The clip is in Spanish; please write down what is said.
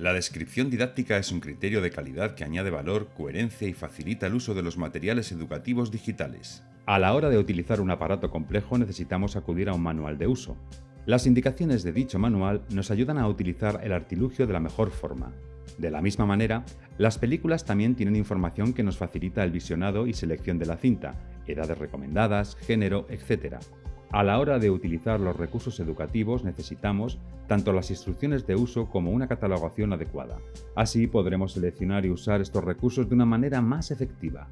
La descripción didáctica es un criterio de calidad que añade valor, coherencia y facilita el uso de los materiales educativos digitales. A la hora de utilizar un aparato complejo necesitamos acudir a un manual de uso. Las indicaciones de dicho manual nos ayudan a utilizar el artilugio de la mejor forma. De la misma manera, las películas también tienen información que nos facilita el visionado y selección de la cinta, edades recomendadas, género, etc. A la hora de utilizar los recursos educativos necesitamos tanto las instrucciones de uso como una catalogación adecuada. Así podremos seleccionar y usar estos recursos de una manera más efectiva.